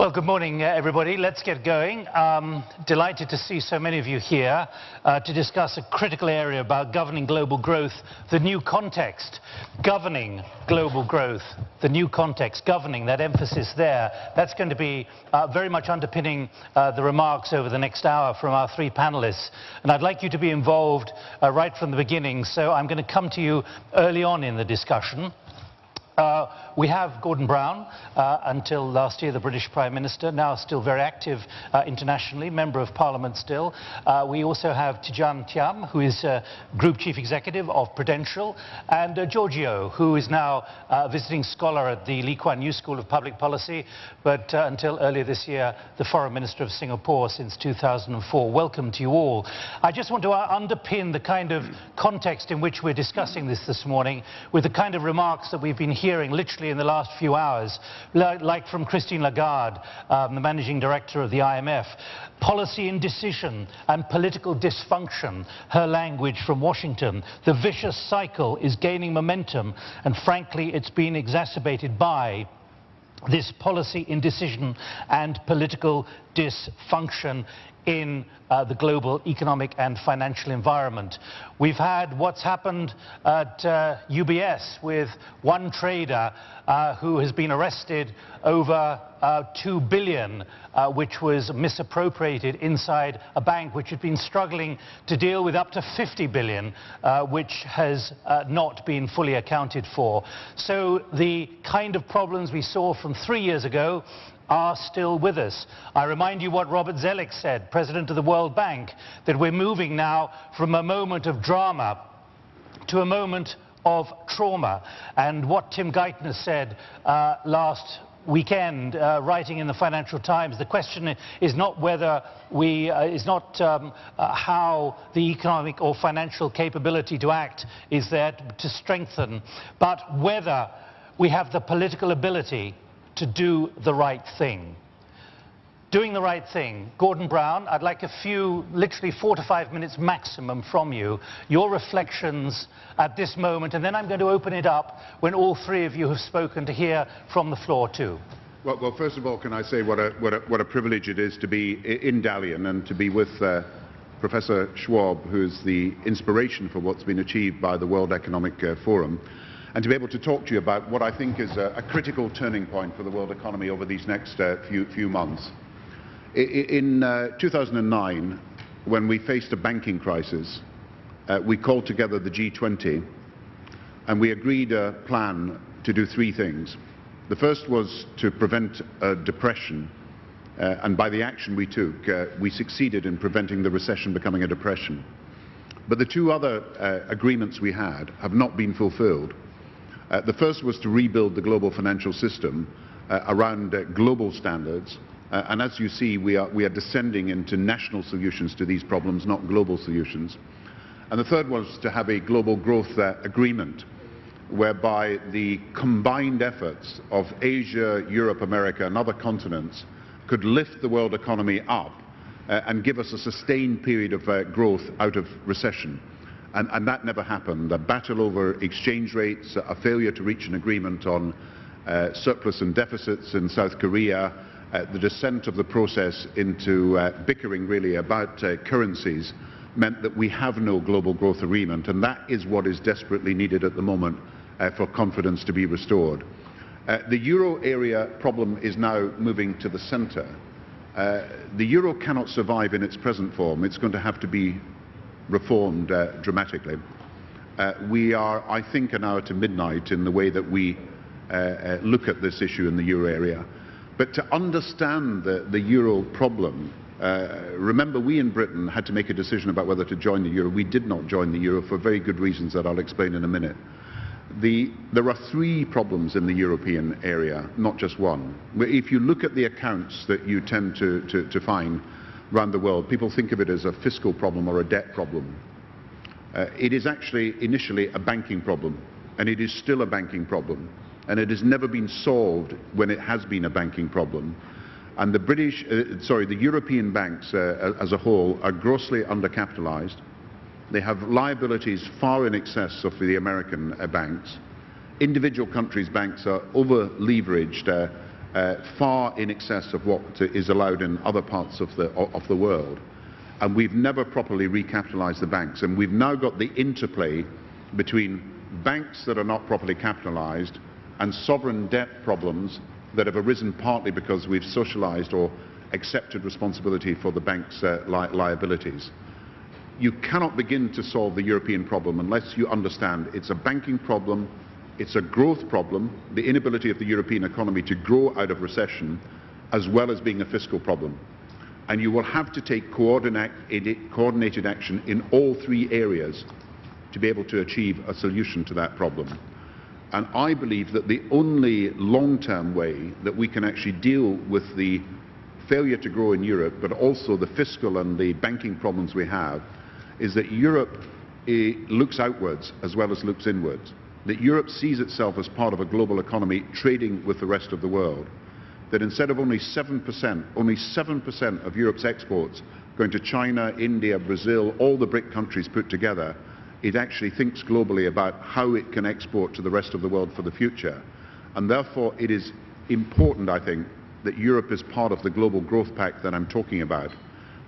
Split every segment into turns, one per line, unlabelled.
Well, good morning, uh, everybody. Let's get going. Um, delighted to see so many of you here uh, to discuss a critical area about governing global growth, the new context. Governing global growth, the new context, governing, that emphasis there. That's going to be uh, very much underpinning uh, the remarks over the next hour from our three panelists. And I'd like you to be involved uh, right from the beginning. So I'm going to come to you early on in the discussion. Uh, we have Gordon Brown, uh, until last year the British Prime Minister, now still very active uh, internationally, Member of Parliament still. Uh, we also have Tidjane Thiam, who is uh, Group Chief Executive of Prudential, and uh, George Yeo, who is now a visiting scholar at the Lee Kuan Yew School of Public Policy, but until earlier this year, the Foreign Minister of Singapore since 2004. Welcome to you all. I just want to underpin the kind of context in which we're discussing this this morning with the kind of remarks that we've been hearing hearing literally in the last few hours, like from Christine Lagarde, um, the managing director of the IMF. Policy indecision and political dysfunction, her language from Washington. The vicious cycle is gaining momentum, and frankly, it's been exacerbated by this policy indecision and political dysfunction in uh, the global economic and financial environment. We've had what's happened at uh, UBS with one trader uh, who has been arrested over uh, 2 billion, uh, which was misappropriated inside a bank which had been struggling to deal with up to 50 billion, uh, which has not been fully accounted for. So the kind of problems we saw from three years ago are still with us. I remind you what Robert Zoellick said, President of the World Bank, that we're moving now from a moment of drama to a moment of trauma. And what Tim Geithner said uh, last weekend, uh, writing in the Financial Times, the question is not whether we, uh, is not um, uh, how the economic or financial capability to act is there to strengthen, but whether we have the political ability to do the right thing. Doing the right thing. Gordon Brown, I'd like a few, literally four to five minutes maximum from you, your reflections at this moment, and then I'm going to open it up when all three of you have spoken to hear from the floor too.
Well, well first of all, can I say what a, what, a, what a privilege it is to be in Dalian and to be with uh, Professor Schwab, who's the inspiration for what's been achieved by the World Economic uh, Forum and to be able to talk to you about what I think is a, a critical turning point for the world economy over these next uh, few, few, months. In uh, 2009, when we faced a banking crisis, uh, we called together the G20 and we agreed a plan to do three things. The first was to prevent a depression, uh, and by the action we took, uh, we succeeded in preventing the recession becoming a depression. But the two other uh, agreements we had have not been fulfilled. Uh, the first was to rebuild the global financial system uh, around uh, global standards. Uh, and as you see, we are, we are descending into national solutions to these problems, not global solutions. And the third was to have a global growth uh, agreement whereby the combined efforts of Asia, Europe, America and other continents could lift the world economy up uh, and give us a sustained period of growth out of recession. And, and, that never happened. A battle over exchange rates, a failure to reach an agreement on uh, surplus and deficits in South Korea, uh, the descent of the process into uh, bickering really about uh, currencies meant that we have no global growth agreement, and that is what is desperately needed at the moment uh, for confidence to be restored. Uh, the euro area problem is now moving to the centre. the euro cannot survive in its present form. It's going to have to be reformed uh, dramatically. Uh, we are, I think, an hour to midnight in the way that we uh, look at this issue in the euro area. But to understand the, the euro problem, uh, remember we in Britain had to make a decision about whether to join the euro. We did not join the euro for very good reasons that I'll explain in a minute. The, there are three problems in the European area, not just one. If you look at the accounts that you tend to, to, to find, around the world, people think of it as a fiscal problem or a debt problem. Uh, it is actually initially a banking problem, and it is still a banking problem. And it has never been solved when it has been a banking problem. And the British, uh, sorry, the European banks uh, as a whole are grossly undercapitalized. They have liabilities far in excess of the American uh, banks. Individual countries' banks are over-leveraged uh, far in excess of what is allowed in other parts of the, of the world. And we've never properly recapitalized the banks. And we've now got the interplay between banks that are not properly capitalized and sovereign debt problems that have arisen partly because we've socialized or accepted responsibility for the bank's uh, li liabilities. You cannot begin to solve the European problem unless you understand it's a banking problem, it's a growth problem, the inability of the European economy to grow out of recession, as well as being a fiscal problem. And you will have to take coordinated action in all three areas to be able to achieve a solution to that problem. And I believe that the only long-term way that we can actually deal with the failure to grow in Europe, but also the fiscal and the banking problems we have, is that Europe eh, looks outwards as well as looks inwards. That Europe sees itself as part of a global economy trading with the rest of the world. That instead of only 7%, only 7% of Europe's exports going to China, India, Brazil, all the BRIC countries put together, it actually thinks globally about how it can export to the rest of the world for the future. And therefore, it is important, I think, that Europe is part of the global growth pact that I'm talking about.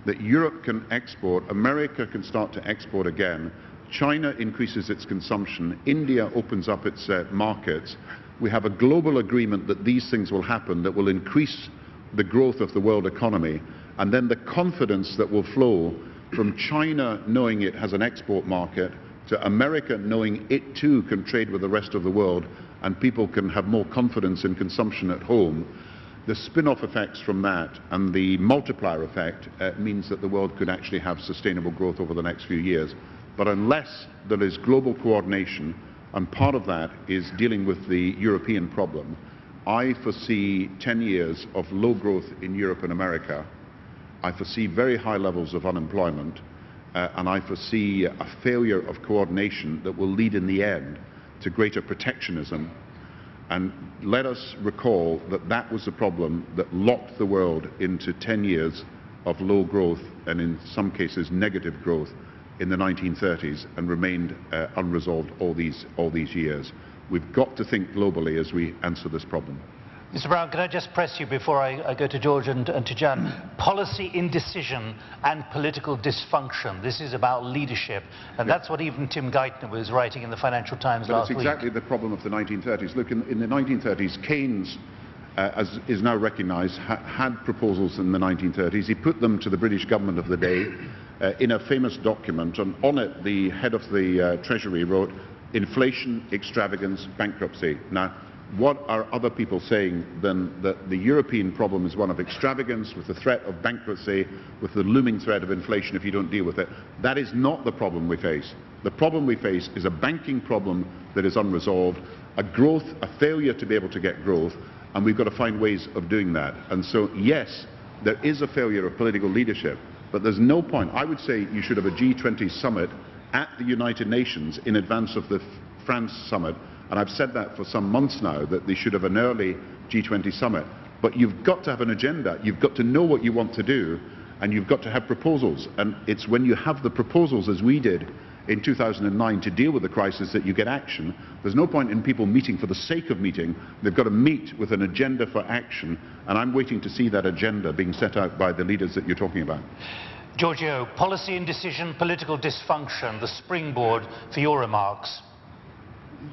That Europe can export, America can start to export again, China increases its consumption, India opens up its uh, markets. We have a global agreement that these things will happen that will increase the growth of the world economy, and then the confidence that will flow from China knowing it has an export market to America knowing it too can trade with the rest of the world and people can have more confidence in consumption at home the spin-off effects from that and the multiplier effect uh, means that the world could actually have sustainable growth over the next few years. But unless there is global coordination, and part of that is dealing with the European problem, I foresee 10 years of low growth in Europe and America. I foresee very high levels of unemployment, uh, and I foresee a failure of coordination that will lead in the end to greater protectionism and let us recall that that was the problem that locked the world into 10 years of low growth and in some cases negative growth in the 1930s and remained uh, unresolved all these, all these years. We've got to think globally as we answer this problem.
Mr. Brown, can I just press you before I, I go to George and, and, to Jan? Policy indecision and political dysfunction. This is about leadership. And yeah. that's what even Tim Geithner was writing in the Financial Times
but
last
week. It's exactly the problem of the 1930s. Look, in, in the 1930s, Keynes, uh, as is now recognised, ha had proposals in the 1930s. He put them to the British government of the day uh, in a famous document. And on it, the head of the uh, Treasury wrote, inflation, extravagance, bankruptcy. Now, what are other people saying than that the European problem is one of extravagance with the threat of bankruptcy, with the looming threat of inflation if you don't deal with it? That is not the problem we face. The problem we face is a banking problem that is unresolved, a growth, a failure to be able to get growth, and we've got to find ways of doing that. And so, yes, there is a failure of political leadership, but there's no point. I would say you should have a G20 summit at the United Nations in advance of the France summit and I've said that for some months now, that they should have an early G20 summit. But you've got to have an agenda. You've got to know what you want to do, and you've got to have proposals. And it's when you have the proposals, as we did in 2009, to deal with the crisis that you get action. There's no point in people meeting for the sake of meeting. They've got to meet with an agenda for action. And I'm waiting to see that agenda being set out by the leaders that you're talking about.
George Yeo, policy indecision, political dysfunction, the springboard for your remarks.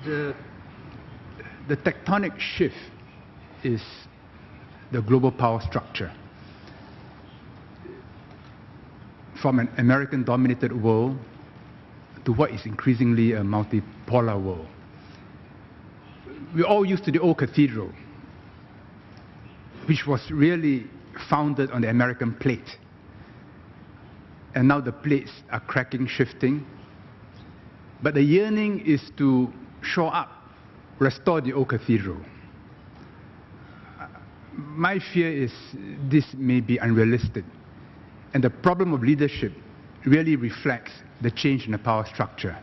The the tectonic shift is the global power structure. From an American-dominated world to what is increasingly a multipolar world. We're all used to the old cathedral, which was really founded on the American plate. And now the plates are cracking, shifting. But the yearning is to show up restore the old cathedral. My fear is this may be unrealistic. And the problem of leadership really reflects the change in the power structure.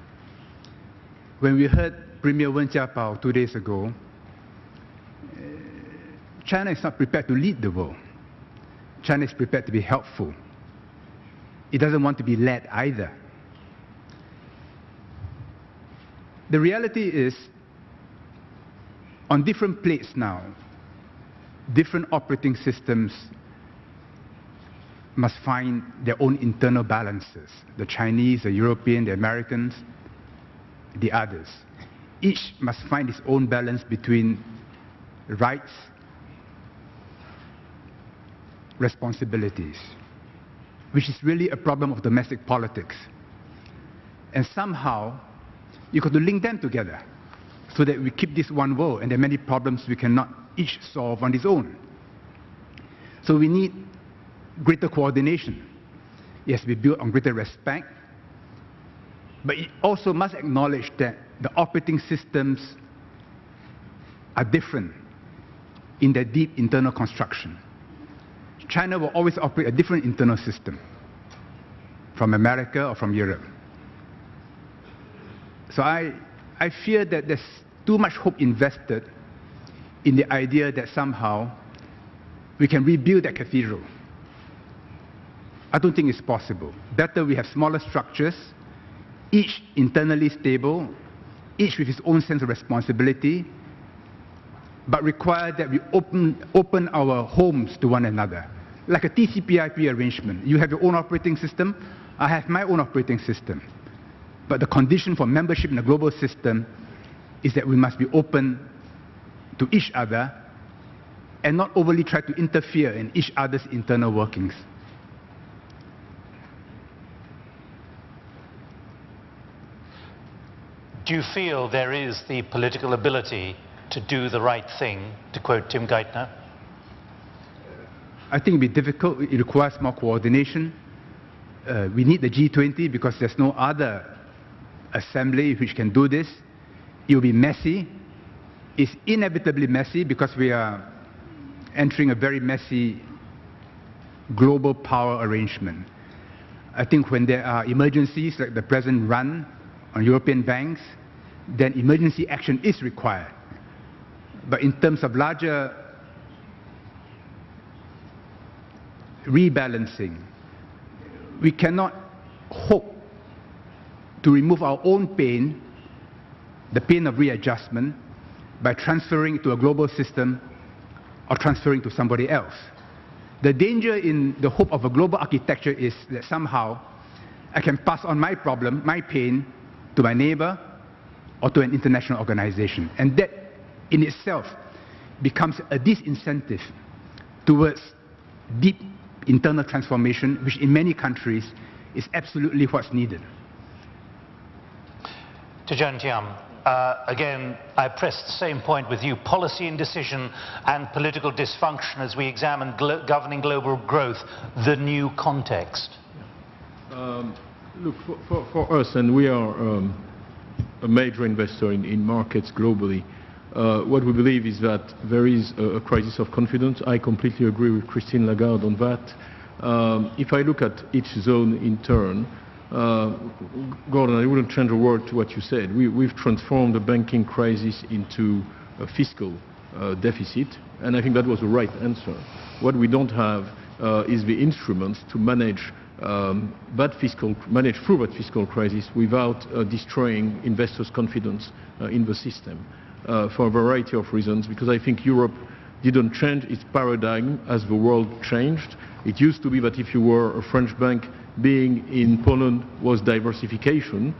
When we heard Premier Wen Jiabao two days ago, uh, China is not prepared to lead the world. China is prepared to be helpful. It doesn't want to be led either. The reality is on different plates now. different operating systems must find their own internal balances. The Chinese, the European, the Americans, the others. Each must find its own balance between rights, responsibilities, which is really a problem of domestic politics. And somehow, you got to link them together so that we keep this one world and there are many problems we cannot each solve on its own. So we need greater coordination. It has to be built on greater respect, but it also must acknowledge that the operating systems are different in their deep internal construction. China will always operate a different internal system from America or from Europe. So I, I fear that there's too much hope invested in the idea that somehow we can rebuild that cathedral. I don't think it's possible. Better we have smaller structures, each internally stable, each with its own sense of responsibility, but require that we open, open our homes to one another. Like a TCP/IP arrangement. You have your own operating system, I have my own operating system. But the condition for membership in the global system is that we must be open to each other and not overly try to interfere in each other's internal workings.
Do you feel there is the political ability to do the right thing, to quote Tim Geithner?
I think it'll be difficult. It requires more coordination. Uh, we need the G20 because there's no other assembly which can do this. It will be messy. It's inevitably messy because we are entering a very messy global power arrangement. I think when there are emergencies like the present run on European banks, then emergency action is required. But in terms of larger rebalancing, we cannot hope to remove our own pain, the pain of readjustment, by transferring to a global system or transferring to somebody else. The danger in the hope of a global architecture is that somehow I can pass on my problem, my pain, to my neighbor or to an international organization. And that in itself becomes a disincentive towards deep internal transformation, which in many countries is absolutely what's needed.
To Tidjane Thiam, uh, again, I press the same point with you, policy indecision and political dysfunction as we examine glo governing global growth, the new context.
Um, look, for, for, for, us, and we are um, a major investor in, in markets globally, uh, what we believe is that there is a, a, crisis of confidence. I completely agree with Christine Lagarde on that. Um, if I look at each zone in turn, uh, Gordon, I wouldn't change a word to what you said. We, have transformed the banking crisis into a fiscal uh, deficit, and I think that was the right answer. What we don't have uh, is the instruments to manage um, that fiscal, manage through that fiscal crisis without uh, destroying investors' confidence uh, in the system uh, for a variety of reasons, because I think Europe didn't change its paradigm as the world changed. It used to be that if you were a French bank, being in Poland was diversification.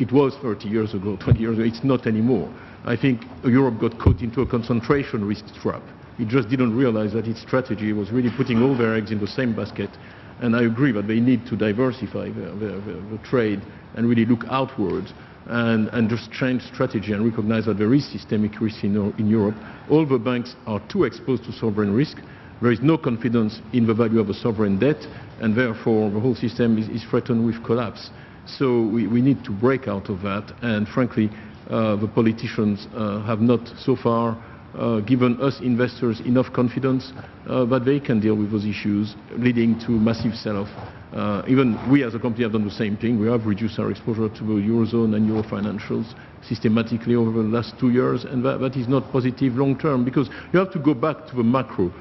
It was 30 years ago, 20 years ago. It's not anymore. I think Europe got caught into a concentration risk trap. It just didn't realize that its strategy was really putting all their eggs in the same basket. And I agree that they need to diversify their, trade and really look outwards and, and, just change strategy and recognize that there is systemic risk in, in Europe. All the banks are too exposed to sovereign risk. There is no confidence in the value of a sovereign debt, and therefore the whole system is, is threatened with collapse. So we, we, need to break out of that, and frankly, uh, the politicians uh, have not so far uh, given us investors enough confidence uh, that they can deal with those issues, leading to massive sell-off. Uh, even we as a company have done the same thing. We have reduced our exposure to the Eurozone and Euro financials systematically over the last two years, and that, that is not positive long term because you have to go back to the macro.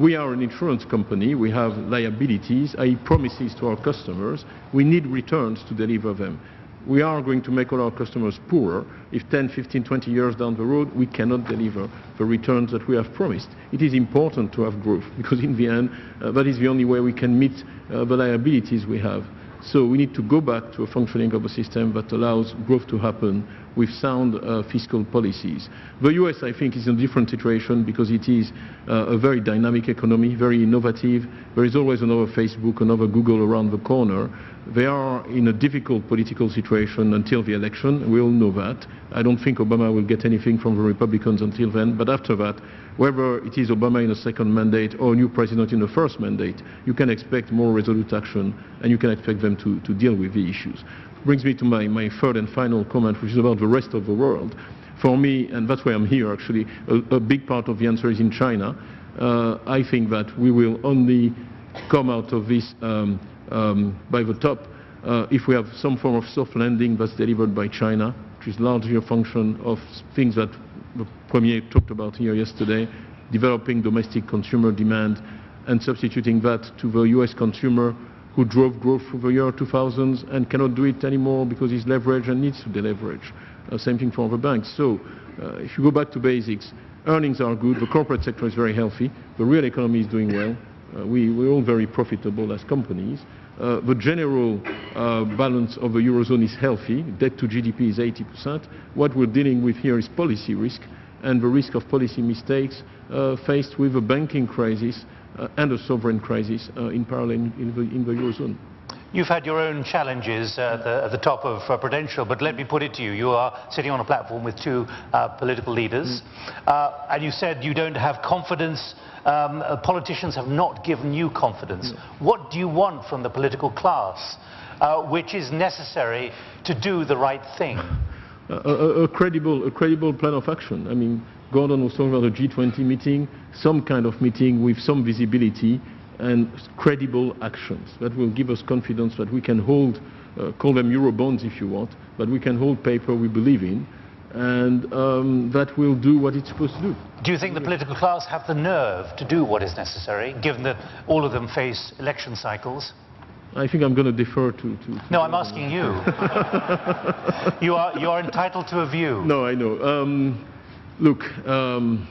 We are an insurance company. We have liabilities, i.e. promises to our customers. We need returns to deliver them. We are going to make all our customers poorer if 10, 15, 20 years down the road we cannot deliver the returns that we have promised. It is important to have growth because in the end uh, that is the only way we can meet uh, the liabilities we have. So we need to go back to a functioning of a system that allows growth to happen with sound uh, fiscal policies. The US, I think, is in a different situation because it is uh, a very dynamic economy, very innovative. There is always another Facebook, another Google around the corner. They are in a difficult political situation until the election. We all know that. I don't think Obama will get anything from the Republicans until then. But after that, whether it is Obama in a second mandate or a new president in the first mandate, you can expect more resolute action and you can expect them to, to deal with the issues. Brings me to my, my third and final comment, which is about the rest of the world. For me, and that's why I'm here actually, a, a big part of the answer is in China. Uh, I think that we will only come out of this um, um, by the top uh, if we have some form of soft landing that's delivered by China, which is largely a function of things that the Premier talked about here yesterday, developing domestic consumer demand and substituting that to the US consumer who drove growth through the year 2000s and cannot do it anymore because he's leveraged and needs to deleverage. Uh, same thing for other banks. So uh, if you go back to basics, earnings are good, the corporate sector is very healthy, the real economy is doing well, uh, we, we're all very profitable as companies. Uh, the general uh, balance of the Eurozone is healthy. Debt to GDP is 80%. What we're dealing with here is policy risk and the risk of policy mistakes uh, faced with a banking crisis uh, and a sovereign crisis uh, in parallel in the, in the Eurozone.
You've had your own challenges uh, at, the, at the, top of uh, Prudential, but let me put it to you. You are sitting on a platform with two uh, political leaders, mm. and you said you don't have confidence. Um, uh, politicians have not given you confidence. Mm. What do you want from the political class, uh, which is necessary to do the right thing?
A, a, a, credible, a credible plan of action. I mean, Gordon was talking about a G20 meeting, some kind of meeting with some visibility and credible actions that will give us confidence that we can hold, uh, call them euro bonds if you want, but we can hold paper we believe in, and um, that will do what it's supposed to do.
Do you think the political class have the nerve to do what is necessary, given that all of them face election cycles?
I think I'm going to defer to... to, to
no, I'm asking you. you, are, you are entitled to a view.
No, I know. Um, look, um,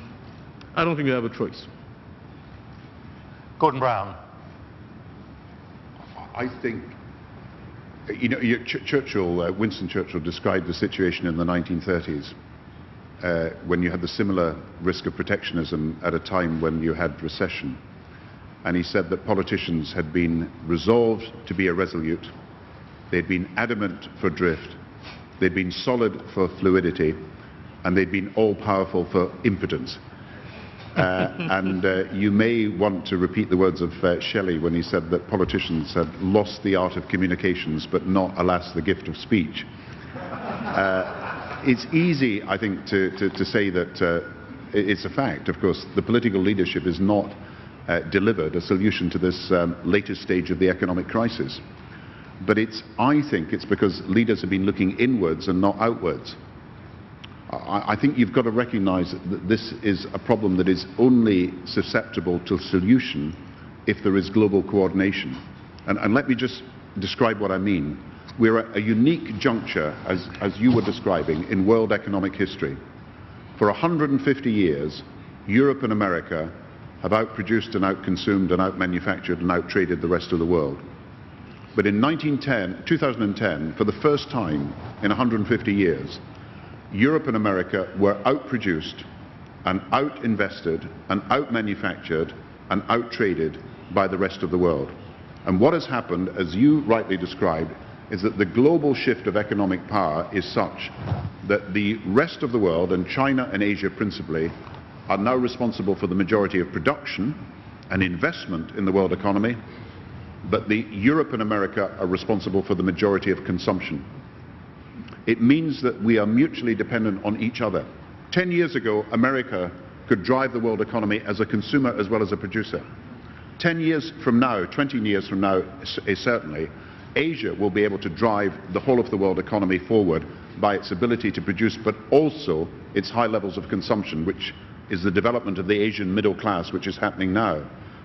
I don't think we have a choice.
Gordon Brown.
I think, you know, Ch Churchill, uh, Winston Churchill described the situation in the 1930s uh, when you had the similar risk of protectionism at a time when you had recession. And he said that politicians had been resolved to be irresolute, they'd been adamant for drift, they'd been solid for fluidity, and they'd been all-powerful for impotence. Uh, and uh, you may want to repeat the words of uh, Shelley when he said that politicians had lost the art of communications, but not, alas, the gift of speech. It's easy, I think, to, to, to say that it's a fact. Of course, the political leadership is not uh, delivered a solution to this um, latest stage of the economic crisis. But it's, I think it's because leaders have been looking inwards and not outwards. I, think you've got to recognize that this is a problem that is only susceptible to solution if there is global coordination. And, and let me just describe what I mean. We're at a unique juncture, as, as you were describing, in world economic history. For 150 years, Europe and America have outproduced and outconsumed and outmanufactured and outtraded the rest of the world. But in 1910, 2010, for the first time in 150 years, Europe and America were outproduced and out-invested and out-manufactured and out-traded by the rest of the world. And what has happened, as you rightly described, is that the global shift of economic power is such that the rest of the world, and China and Asia principally, are now responsible for the majority of production and investment in the world economy, but the Europe and America are responsible for the majority of consumption. It means that we are mutually dependent on each other. Ten years ago, America could drive the world economy as a consumer as well as a producer. Ten years from now, 20 years from now, eh, certainly, Asia will be able to drive the whole of the world economy forward by its ability to produce, but also its high levels of consumption, which is the development of the Asian middle class, which is happening now.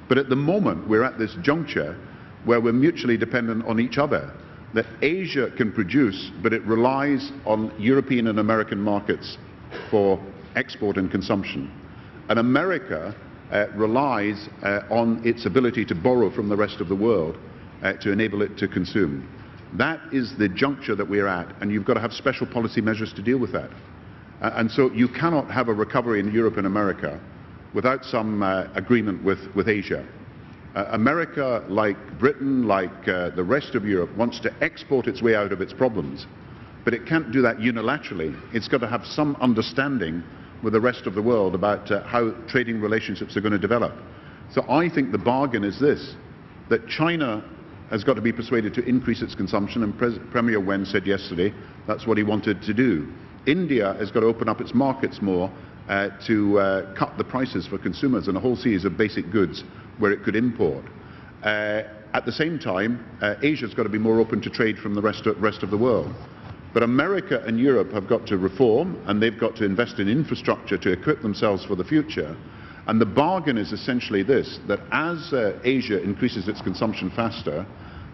But at the moment, we're at this juncture where we're mutually dependent on each other. That Asia can produce, but it relies on European and American markets for export and consumption. And America uh, relies uh, on its ability to borrow from the rest of the world uh, to enable it to consume. That is the juncture that we're at, and you've got to have special policy measures to deal with that. Uh, and so you cannot have a recovery in Europe and America without some uh, agreement with, with Asia. Uh, America, like Britain, like uh, the rest of Europe, wants to export its way out of its problems. But it can't do that unilaterally. It's got to have some understanding with the rest of the world about uh, how trading relationships are going to develop. So I think the bargain is this, that China has got to be persuaded to increase its consumption, and Pres Premier Wen said yesterday that's what he wanted to do. India has got to open up its markets more uh, to uh, cut the prices for consumers and a whole series of basic goods where it could import. Uh, at the same time, uh, Asia's got to be more open to trade from the rest of, rest of the world. But America and Europe have got to reform and they've got to invest in infrastructure to equip themselves for the future. And the bargain is essentially this, that as uh, Asia increases its consumption faster,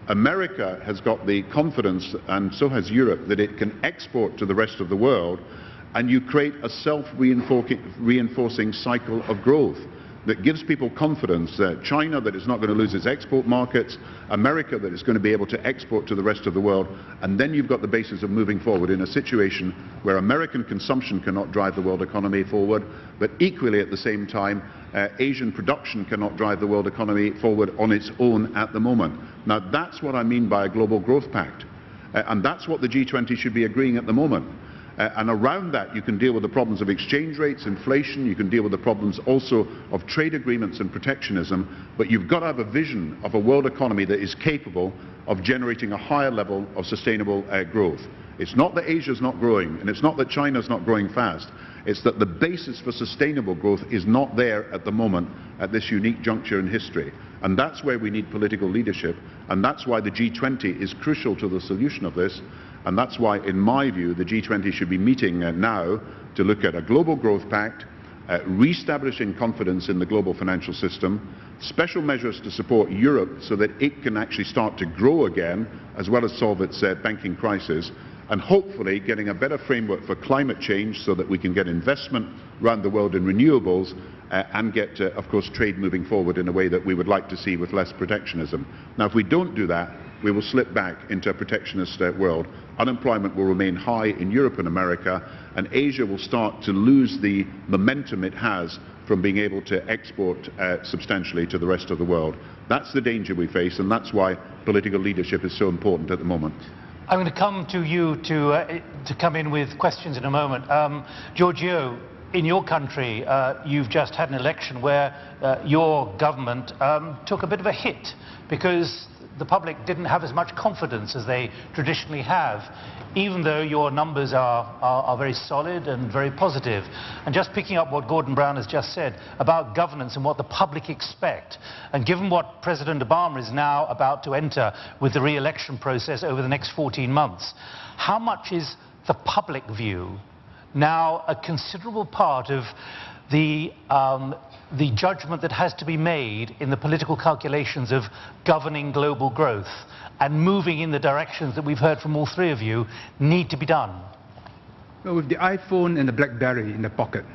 America has got the confidence, and so has Europe, that it can export to the rest of the world, and you create a self-reinforcing cycle of growth that gives people confidence that China that is not going to lose its export markets, America that is going to be able to export to the rest of the world, and then you've got the basis of moving forward in a situation where American consumption cannot drive the world economy forward, but equally at the same time, uh, Asian production cannot drive the world economy forward on its own at the moment. Now that's what I mean by a global growth pact. Uh, and that's what the G20 should be agreeing at the moment. Uh, and around that, you can deal with the problems of exchange rates, inflation, you can deal with the problems also of trade agreements and protectionism, but you've got to have a vision of a world economy that is capable of generating a higher level of sustainable uh, growth. It's not that Asia's not growing, and it's not that China's not growing fast. It's that the basis for sustainable growth is not there at the moment at this unique juncture in history. And that's where we need political leadership, and that's why the G20 is crucial to the solution of this. And that's why, in my view, the G20 should be meeting uh, now to look at a global growth pact, uh, re-establishing confidence in the global financial system, special measures to support Europe so that it can actually start to grow again, as well as solve its uh, banking crisis, and hopefully getting a better framework for climate change so that we can get investment around the world in renewables uh, and get, uh, of course, trade moving forward in a way that we would like to see with less protectionism. Now, if we don't do that, we will slip back into a protectionist world. Unemployment will remain high in Europe and America, and Asia will start to lose the momentum it has from being able to export uh, substantially to the rest of the world. That's the danger we face, and that's why political leadership is so important at the moment.
I'm going to come to you to, uh, to come in with questions in a moment. Um, George Yeo, in your country, uh, you've just had an election where uh, your government um, took a bit of a hit because the public didn't have as much confidence as they traditionally have, even though your numbers are, are, are, very solid and very positive. And just picking up what Gordon Brown has just said about governance and what the public expect, and given what President Obama is now about to enter with the re-election process over the next 14 months, how much is the public view now a considerable part of the, um, the judgment that has to be made in the political calculations of governing global growth and moving in the directions that we've heard from all three of you need to be done?
Well, with the iPhone and the BlackBerry in the pocket,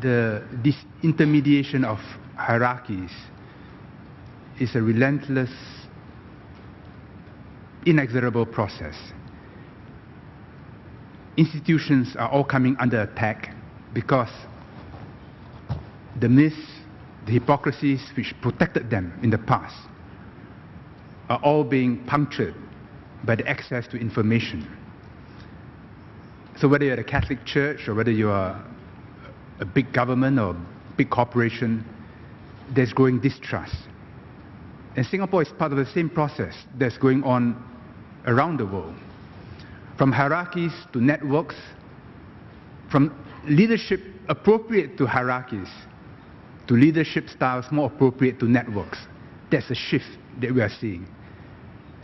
the disintermediation of hierarchies is a relentless, inexorable process. Institutions are all coming under attack because the myths, the hypocrisies which protected them in the past are all being punctured by the access to information. So whether you're a Catholic Church or whether you are a big government or big corporation, there's growing distrust. And Singapore is part of the same process that's going on around the world. From hierarchies to networks, from leadership appropriate to hierarchies, to leadership styles more appropriate to networks. That's a shift that we are seeing.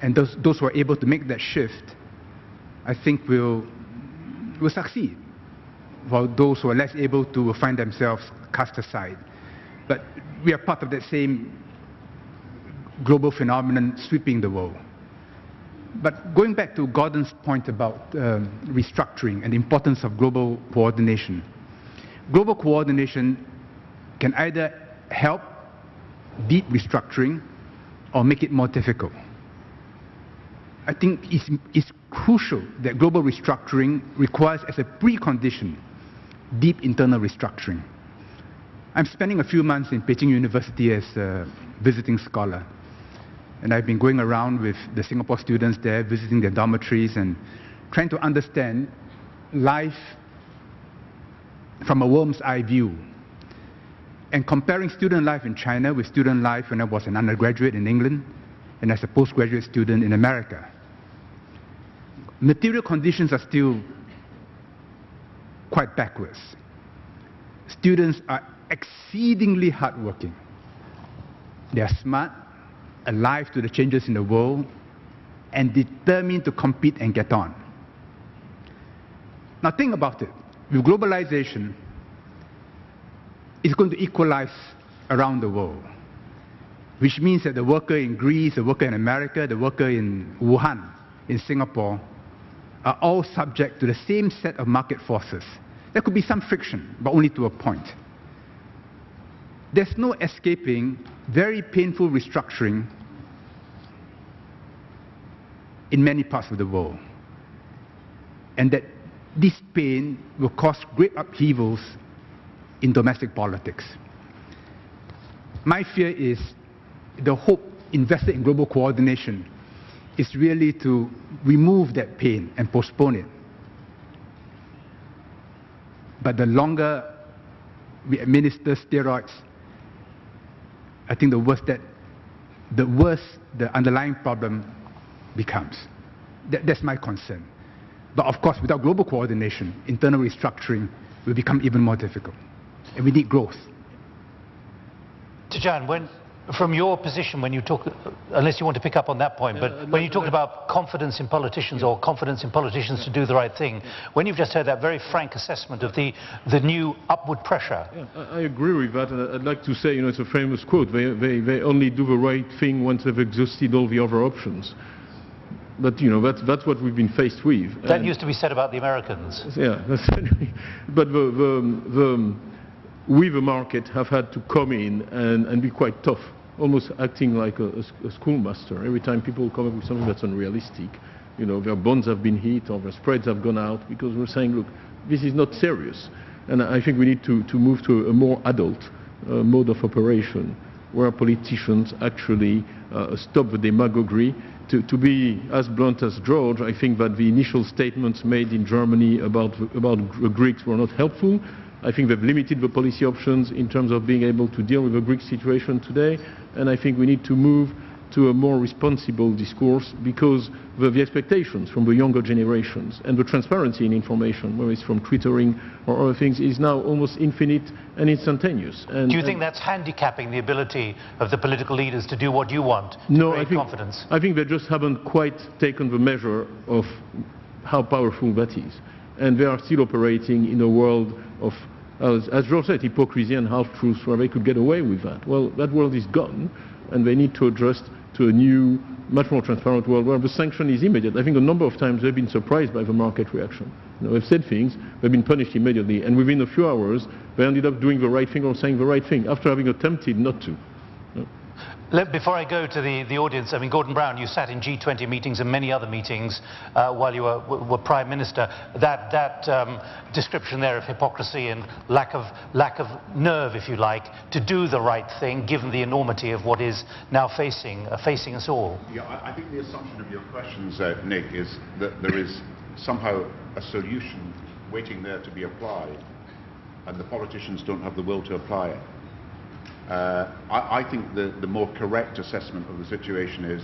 And those, those who are able to make that shift, I think will, will succeed, while those who are less able to will find themselves cast aside. But we are part of that same global phenomenon sweeping the world. But going back to Gordon's point about um, restructuring and the importance of global coordination, global coordination can either help deep restructuring or make it more difficult. I think it's, it's crucial that global restructuring requires as a precondition deep internal restructuring. I'm spending a few months in Peking University as a visiting scholar. And I've been going around with the Singapore students there, visiting their dormitories and trying to understand life from a worm's eye view. And comparing student life in China with student life when I was an undergraduate in England and as a postgraduate student in America. Material conditions are still quite backwards. Students are exceedingly hardworking. They are smart, alive to the changes in the world, and determined to compete and get on. Now think about it. With globalization, it's going to equalize around the world, which means that the worker in Greece, the worker in America, the worker in Wuhan, in Singapore, are all subject to the same set of market forces. There could be some friction, but only to a point. There's no escaping very painful restructuring in many parts of the world. And that this pain will cause great upheavals in domestic politics. My fear is the hope invested in global coordination is really to remove that pain and postpone it. But the longer we administer steroids, I think the worse that the worse the underlying problem becomes. That, that's my concern. But of course, without global coordination, internal restructuring will become even more difficult. And we need growth.
Tidjane, when, from your position, when you talk, unless you want to pick up on that point, but
Uh,
when you
no,
talked
no.
about confidence in politicians or confidence in politicians to do the right thing, when you've just heard that very frank assessment of the, the new upward pressure,
Yeah, I I agree with that, and I'd like to say, you know, it's a famous quote, they, they, they only do the right thing once they've exhausted all the other options. But, you know, that's, that's what we've been faced with.
that
And-
used to be said about the Americans.
Yeah, that's but the, the, the, we, the market, have had to come in and, and be quite tough, almost acting like a schoolmaster. Every time people come up with something that's unrealistic, you know, their bonds have been hit or their spreads have gone out because we're saying, look, this is not serious. And I think we need to, to move to a more adult uh, mode of operation where politicians actually uh, stop the demagoguery. To, to be as blunt as George, I think that the initial statements made in Germany about, about the Greeks were not helpful. I think they've limited the policy options in terms of being able to deal with the Greek situation today, and I think we need to move to a more responsible discourse because the, the expectations from the younger generations and the transparency in information, whether it's from twittering or other things, is now almost infinite and instantaneous. And,
Do you think that's handicapping the ability of the political leaders to do what you want,
no, I think,
confidence?
I think they just haven't quite taken the measure of how powerful that is. And they are still operating in a world of, as, as said, hypocrisy and half-truths where they could get away with that. Well, that world is gone, and they need to adjust to a new, much more transparent world where the sanction is immediate. I think a number of times they've been surprised by the market reaction. You know, they've said things, they've been punished immediately, and within a few hours, they ended up doing the right thing or saying the right thing after having attempted not to.
Before I go to the, the audience, I mean, Gordon Brown, you sat in G20 meetings and many other meetings uh, while you were, were Prime Minister. That, that um, description there of hypocrisy and lack of, lack of nerve, if you like, to do the right thing, given the enormity of what is now facing, uh, facing us all.
Yeah, I, I think the assumption of your questions, uh, Nick, is that there is somehow a solution waiting there to be applied, and the politicians don't have the will to apply it. Uh, I, I think the, the more correct assessment of the situation is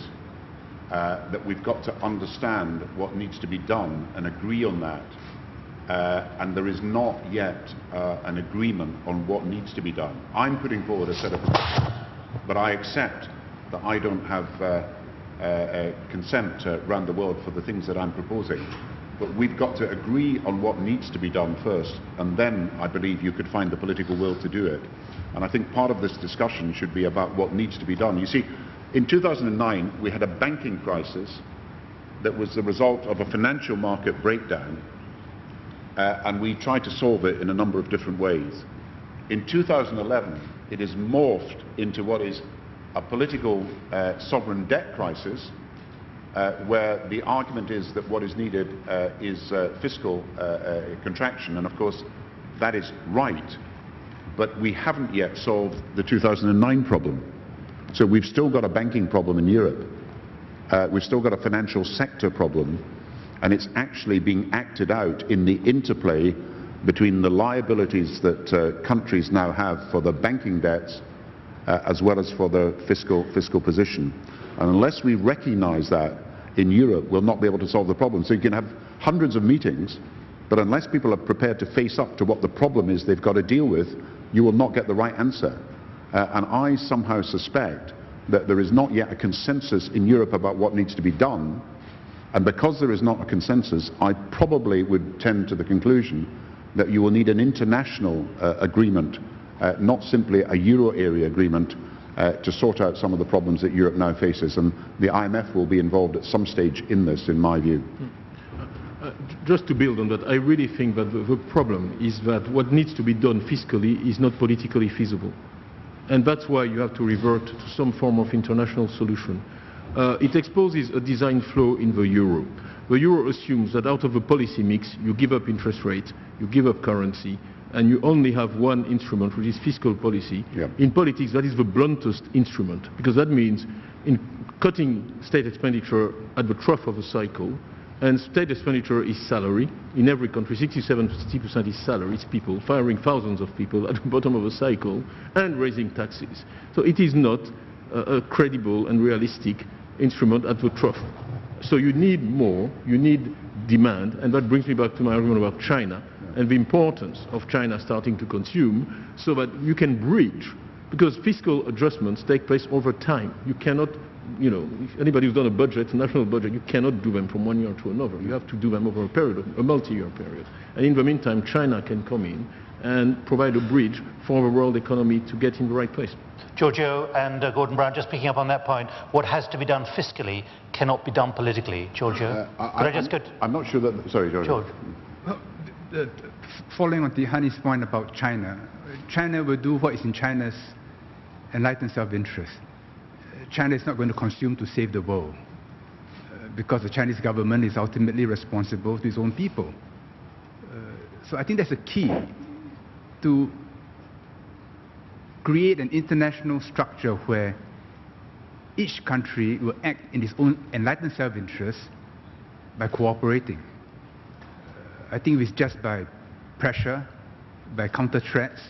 uh, that we've got to understand what needs to be done and agree on that. Uh, and there is not yet uh, an agreement on what needs to be done. I'm putting forward a set of but I accept that I don't have uh, uh, consent around the world for the things that I'm proposing. But we've got to agree on what needs to be done first, and then I believe you could find the political will to do it. And I think part of this discussion should be about what needs to be done. You see, in 2009, we had a banking crisis that was the result of a financial market breakdown, uh, and we tried to solve it in a number of different ways. In 2011, it is morphed into what is a political uh, sovereign debt crisis, uh, where the argument is that what is needed uh, is uh, fiscal uh, uh, contraction, and of course that is right, but we haven't yet solved the 2009 problem. So we've still got a banking problem in Europe. Uh, we've still got a financial sector problem, and it's actually being acted out in the interplay between the liabilities that countries now have for the banking debts as well as for the fiscal, fiscal position. And unless we recognize that in Europe, we'll not be able to solve the problem. So you can have hundreds of meetings, but unless people are prepared to face up to what the problem is they've got to deal with, you will not get the right answer. Uh, and I somehow suspect that there is not yet a consensus in Europe about what needs to be done. And because there is not a consensus, I probably would tend to the conclusion that you will need an international uh, agreement, uh, not simply a euro area agreement, uh, to sort out some of the problems that Europe now faces. And the IMF will be involved at some stage in this, in my view.
Uh, just to build on that, I really think that the, the problem is that what needs to be done fiscally is not politically feasible. And that's why you have to revert to some form of international solution. Uh, it exposes a design flaw in the euro. The euro assumes that out of a policy mix, you give up interest rate, you give up currency, and you only have one instrument, which is fiscal policy.
Yeah.
In politics, that is the bluntest instrument, because that means in cutting state expenditure at the trough of a cycle, and state expenditure is salary. In every country, 67% is salary, it's people, firing thousands of people at the bottom of a cycle, and raising taxes. So it is not a, a credible and realistic instrument at the trough. So you need more, you need demand, and that brings me back to my argument about China and the importance of China starting to consume so that you can bridge, because fiscal adjustments take place over time. You cannot, you know, if anybody who's done a budget, a national budget, you cannot do them from one year to another. You have to do them over a period, a multi-year period. And in the meantime, China can come in and provide a bridge for the world economy to get in the right place.
George Yeo and uh, Gordon Brown, just picking up on that point, what has to be done fiscally cannot be done politically. George Yeo,
Uh,
could I, just
I'm,
go
I'm not sure that... Sorry, George.
George?
The- following on Tidjane's point about China, China will do what is in China's enlightened self-interest. China is not going to consume to save the world uh, because the Chinese government is ultimately responsible to its own people. Uh, so I think that's a key to create an international structure where each country will act in its own enlightened self-interest by cooperating. I think it's just by pressure, by counter threats,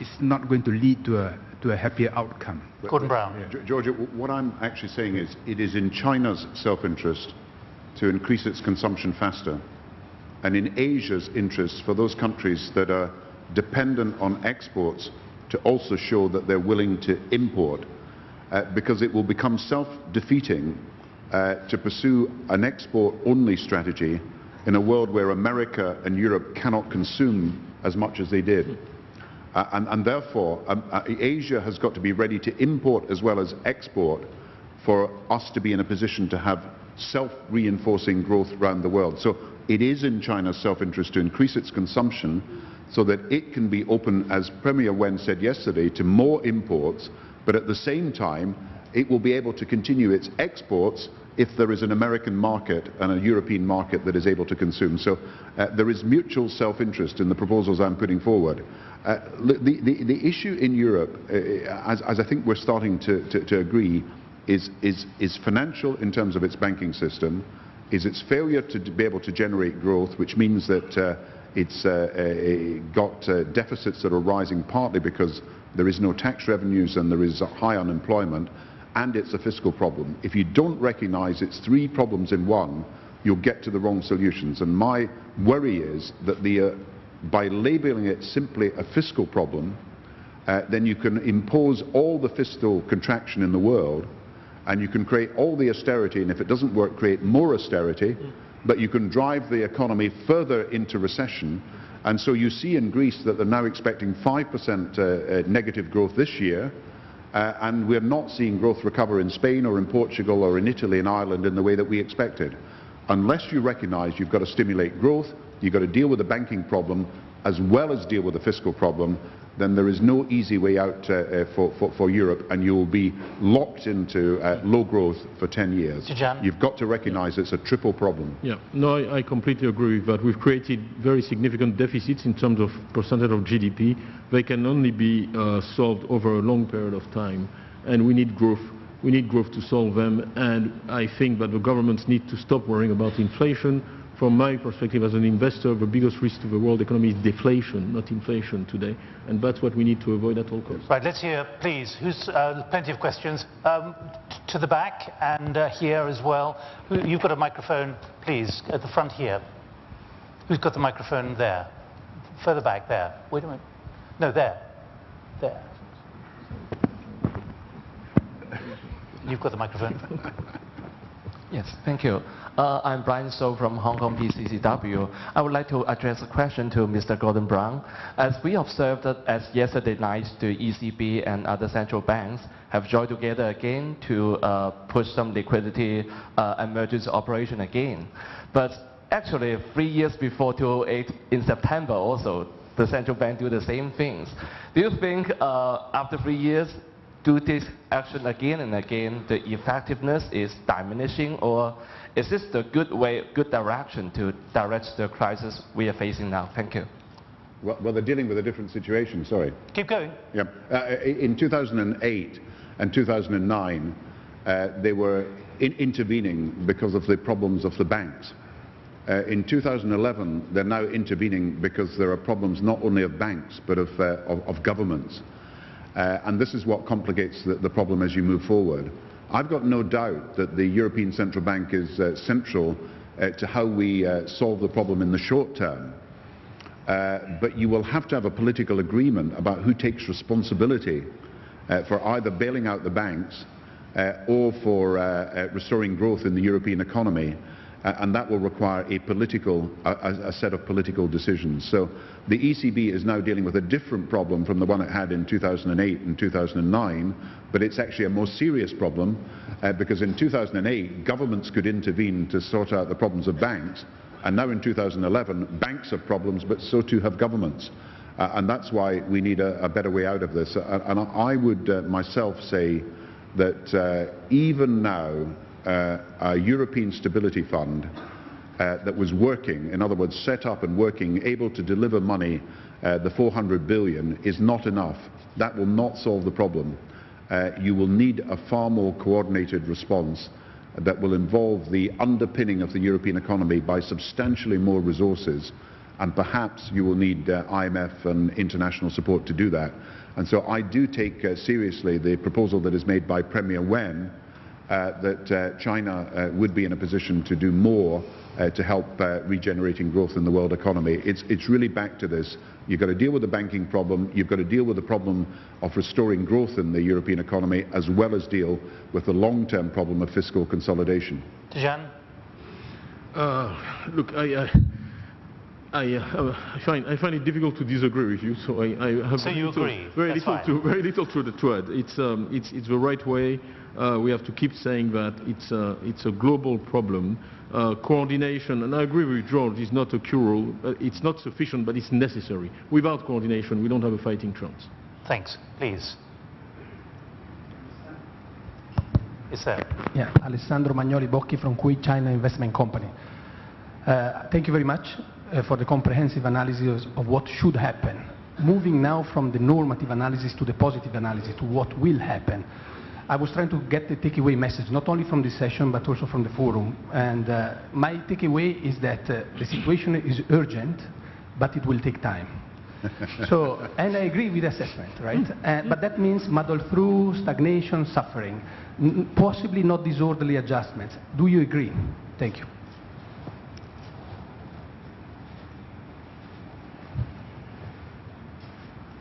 it's not going to lead to a, to a happier outcome.
Gordon Brown.
G- George Yeo, what I'm actually saying is it is in China's self-interest to increase its consumption faster, and in Asia's interest for those countries that are dependent on exports to also show that they're willing to import, uh, because it will become self-defeating uh, to pursue an export-only strategy in a world where America and Europe cannot consume as much as they did. Uh, and, and therefore, um, uh, Asia has got to be ready to import as well as export for us to be in a position to have self-reinforcing growth around the world. So it is in China's self-interest to increase its consumption so that it can be open, as Premier Wen said yesterday, to more imports, but at the same time, it will be able to continue its exports if there is an American market and a European market that is able to consume. So uh, there is mutual self-interest in the proposals I'm putting forward. Uh, the, the, the issue in Europe, uh, as, as I think we're starting to, to, to agree, is, is, is financial in terms of its banking system, is its failure to be able to generate growth, which means that uh, it's uh, uh, got uh, deficits that are rising partly because there is no tax revenues and there is high unemployment, and it's a fiscal problem. If you don't recognize it's three problems in one, you'll get to the wrong solutions. And my worry is that the, uh, by labeling it simply a fiscal problem, uh, then you can impose all the fiscal contraction in the world and you can create all the austerity, and if it doesn't work, create more austerity, but you can drive the economy further into recession. And so you see in Greece that they're now expecting 5% uh, uh, negative growth this year, Uh, and we're not seeing growth recover in Spain or in Portugal or in Italy and Ireland in the way that we expected. Unless you recognise you've got to stimulate growth, you've got to deal with the banking problem as well as deal with the fiscal problem, then there is no easy way out uh, uh, for, for, for, Europe and you will be locked into uh, low growth for 10 years. You've got to recognise it's a triple problem.
Yeah, no, I, I, completely agree with that. We've created very significant deficits in terms of percentage of GDP. They can only be uh, solved over a long period of time and we need growth. We need growth to solve them and I think that the governments need to stop worrying about inflation, from my perspective as an investor, the biggest risk to the world economy is deflation, not inflation today. And that's what we need to avoid at all costs.
Right, let's hear, please, who's, uh, plenty of questions. Um, to the back and uh, here as well. You've got a microphone, please, at the front here. Who's got the microphone there? Further back there. Wait a minute. No, there. There. You've got the microphone.
Yes, thank you. Uh, I'm Brian So from Hong Kong PCCW. I would like to address a question to Mr. Gordon Brown. As we observed that as yesterday night, the ECB and other central banks have joined together again to uh, push some liquidity uh, emergency operation again. But actually, three years before 2008, in September also, the central bank do the same things. Do you think uh, after three years, do this action again and again, the effectiveness is diminishing or is this the good way, good direction to direct the crisis we are facing now? Thank you.
Well, well they're dealing with a different situation, sorry.
Keep going.
Yeah. Uh, in 2008 and 2009, uh, they were in intervening because of the problems of the banks. Uh, in 2011, they're now intervening because there are problems not only of banks, but of, uh, of, of governments. Uh, and this is what complicates the, the, problem as you move forward. I've got no doubt that the European Central Bank is uh, central uh, to how we uh, solve the problem in the short term. Uh, but you will have to have a political agreement about who takes responsibility uh, for either bailing out the banks or for restoring growth in the European economy. And that will require a political, a, a, set of political decisions. So the ECB is now dealing with a different problem from the one it had in 2008 and 2009, but it's actually a more serious problem uh, because in 2008 governments could intervene to sort out the problems of banks, and now in 2011 banks have problems, but so too have governments. Uh, and that's why we need a, a, better way out of this. Uh, and I would uh, myself say that uh, even now, uh, a European Stability Fund uh, that was working, in other words, set up and working, able to deliver money, uh, the 400 billion, is not enough. That will not solve the problem. Uh, you will need a far more coordinated response that will involve the underpinning of the European economy by substantially more resources and perhaps you will need uh, IMF and international support to do that. And so I do take uh, seriously the proposal that is made by Premier Wen that uh, China uh, would be in a position to do more to help regenerating growth in the world economy. It's, it's really back to this. You've got to deal with the banking problem, you've got to deal with the problem of restoring growth in the European economy, as well as deal with the long-term problem of fiscal consolidation.
Tidjane?
Uh, look, I, I, I, uh, I, find, I, find, it difficult to disagree with you, so I, I have
so you
little,
agree.
very
That's
little
fine.
to very little to the thread. It's, um, it's, it's the right way uh, we have to keep saying that it's a, it's a global problem. Uh, coordination, and I agree with George, is not a cure. Uh, it's not sufficient, but it's necessary. Without coordination, we don't have a fighting chance.
Thanks. Please. Is there?
Yeah, Alessandro Magnoli Bocchi from Kui China Investment Company. Uh, thank you very much uh, for the comprehensive analysis of what should happen. Moving now from the normative analysis to the positive analysis, to what will happen. I was trying to get the takeaway message, not only from this session, but also from the forum. And uh, my takeaway is that uh, the situation is urgent, but it will take time. so, and I agree with the assessment, right? Uh, but that means muddle through, stagnation, suffering, N possibly not disorderly adjustments. Do you agree? Thank you.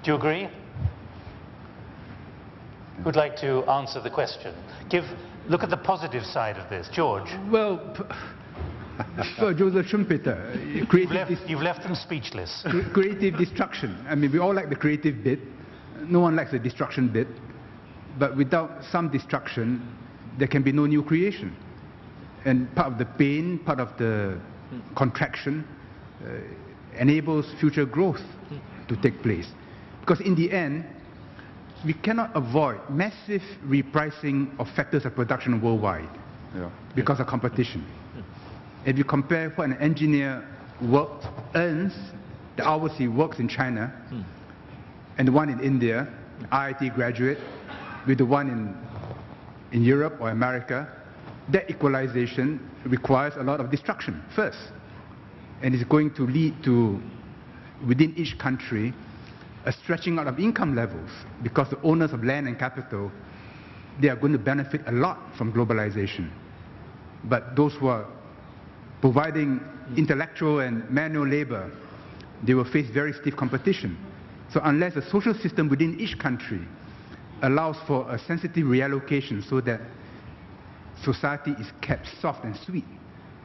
Do you agree? who'd like to answer the question? Give, look at the positive side of this. George.
Well, for Joseph Schumpeter,
you've left, you've left them speechless.
creative destruction. I mean, we all like the creative bit. No one likes the destruction bit. But without some destruction, there can be no new creation. And part of the pain, part of the contraction, uh, enables future growth to take place. Because in the end, we cannot avoid massive repricing of factors of production worldwide
Yeah.
because of competition. If you compare what an engineer worked, earns, the hours he works in China, hmm. and the one in India, IIT graduate, with the one in, in Europe or America, that equalization requires a lot of destruction first. And it's going to lead to, within each country, a stretching out of income levels because the owners of land and capital, they are going to benefit a lot from globalization. But those who are providing intellectual and manual labor, they will face very stiff competition. So unless the social system within each country allows for a sensitive reallocation so that society is kept soft and sweet,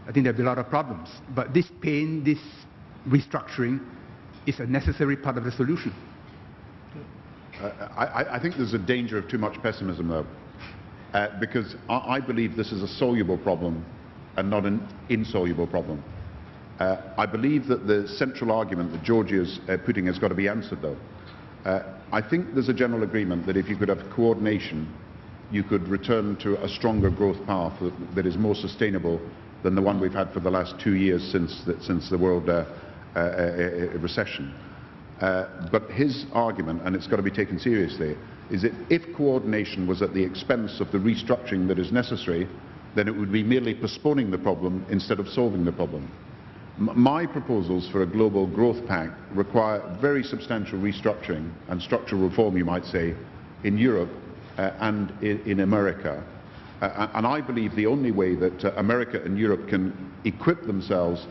I think there'll be a lot of problems. But this pain, this restructuring, is a necessary part of the solution.
I, I- think there's a danger of too much pessimism, though, uh, because I, I believe this is a soluble problem and not an insoluble problem. Uh, I believe that the central argument that George Yeo is uh, putting has got to be answered, though. Uh, I think there's a general agreement that if you could have coordination, you could return to a stronger growth path that, is more sustainable than the one we've had for the last two years since the, since the world uh, uh, recession. Uh, but his argument, and it's got to be taken seriously, is that if coordination was at the expense of the restructuring that is necessary, then it would be merely postponing the problem instead of solving the problem. M- My proposals for a global growth pact require very substantial restructuring and structural reform, you might say, in Europe uh, and in, in America. Uh, and I believe the only way that uh, America and Europe can equip themselves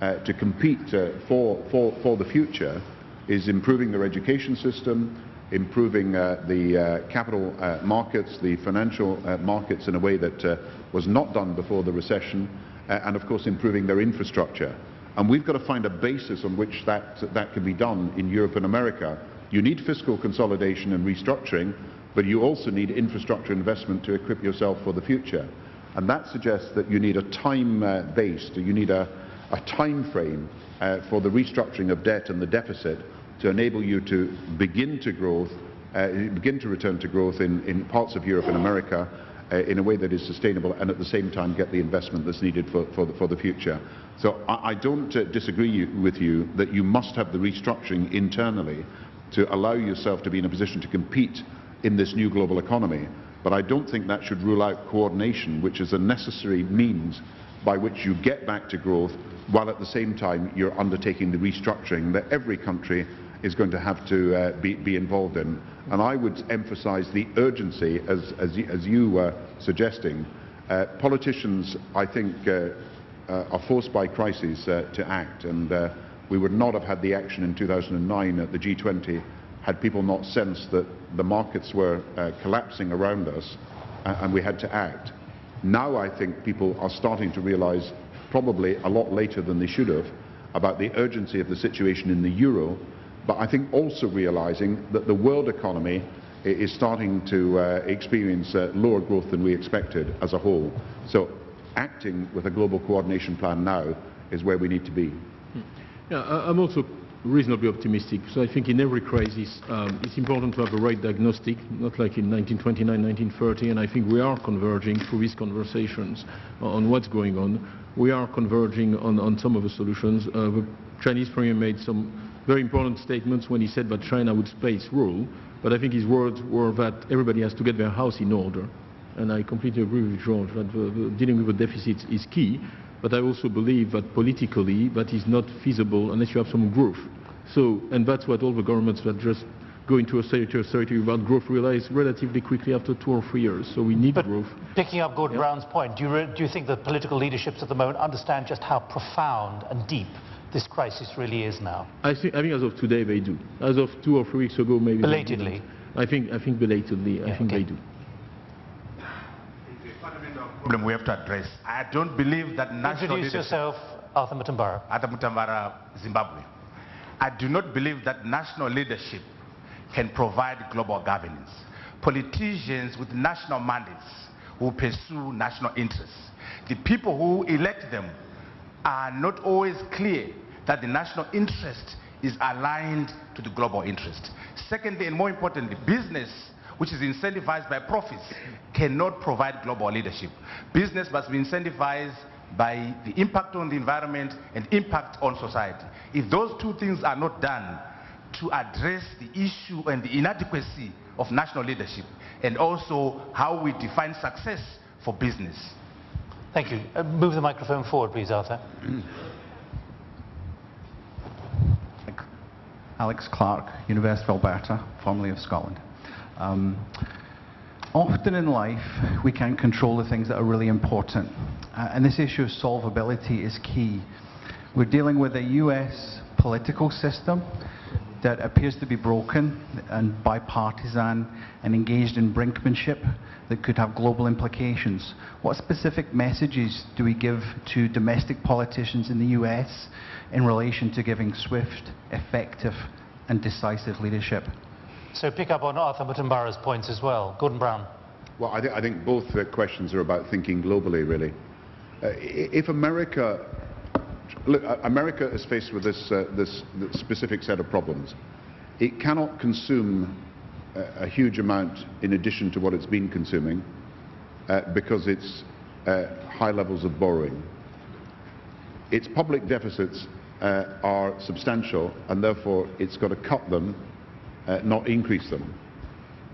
uh, to compete uh, for, for, for the future is improving their education system, improving uh, the uh, capital uh, markets, the financial uh, markets in a way that uh, was not done before the recession, uh, and of course improving their infrastructure. And we've got to find a basis on which that, that can be done in Europe and America. You need fiscal consolidation and restructuring, but you also need infrastructure investment to equip yourself for the future. And that suggests that you need a time-based, you need a, a time frame for the restructuring of debt and the deficit to enable you to begin to growth, uh, begin to return to growth in, in parts of Europe and America uh, in a way that is sustainable and at the same time get the investment that's needed for, for, the, for the future. So I, I don't uh, disagree you, with you that you must have the restructuring internally to allow yourself to be in a position to compete in this new global economy. But I don't think that should rule out coordination, which is a necessary means by which you get back to growth while at the same time you're undertaking the restructuring that every country is going to have to uh, be, be involved in. And I would emphasize the urgency, as, as, you, as you were suggesting. Uh, politicians, I think, uh, uh, are forced by crises uh, to act, and uh, we would not have had the action in 2009 at the G20 had people not sensed that the markets were collapsing around us and we had to act. Now I think people are starting to realize, probably a lot later than they should have, about the urgency of the situation in the euro, but I think also realizing that the world economy is starting to uh, experience uh, lower growth than we expected as a whole. So acting with a global coordination plan now is where we need to be.
Yeah, I- I'm also reasonably optimistic. So I think in every crisis, um, it's important to have a right diagnostic, not like in 1929, 1930, and I think we are converging through these conversations on what's going on. We are converging on, on some of the solutions. Uh, the Chinese premier made some very important statements when he said that China would space rule, but I think his words were that everybody has to get their house in order. And I completely agree with George that dealing with the deficits is key. But I also believe that politically that is not feasible unless you have some growth. So, and that's what all the governments that just go into austerity, austerity without growth realize relatively quickly after two or three years. So we need
But
growth.
picking up Gordon Brown's point, do you, do you think the political leaderships at the moment understand just how profound and deep this crisis really is now?
I think, I think as of today they do. As of two or three weeks ago, maybe.
Belatedly.
I think, I think belatedly, I think
okay.
they do.
It's a fundamental problem we have to address. I don't believe that national
Introduce yourself, Arthur Mutambara.
Arthur Mutambara, Zimbabwe. I do not believe that national leadership can provide global governance. politicians with national mandates who pursue national interests. The people who elect them are not always clear that the national interest is aligned to the global interest. Secondly, and more importantly, business which is incentivized by profits cannot provide global leadership. Business must be incentivized by the impact on the environment and impact on society. If those two things are not done to address the issue and the inadequacy of national leadership and also how we define success for business.
Thank you. Uh, move the microphone forward, please, Arthur.
Alex Clark, University of Alberta, formerly of Scotland. Um, often in life, we can't control the things that are really important. Uh, and this issue of solvability is key. We're dealing with a US political system that appears to be broken and bipartisan and engaged in brinkmanship that could have global implications. What specific messages do we give to domestic politicians in the US in relation to giving swift, effective and decisive leadership?
So pick up on Arthur Mutambara's points as well. Gordon Brown.
Well, I, th I think both uh, questions are about thinking globally, really. Uh, if America look, America is faced with this, uh, this, this, specific set of problems. It cannot consume a, huge amount in addition to what it's been consuming uh, because it's uh, high levels of borrowing. Its public deficits uh, are substantial and therefore it's got to cut them, not increase them.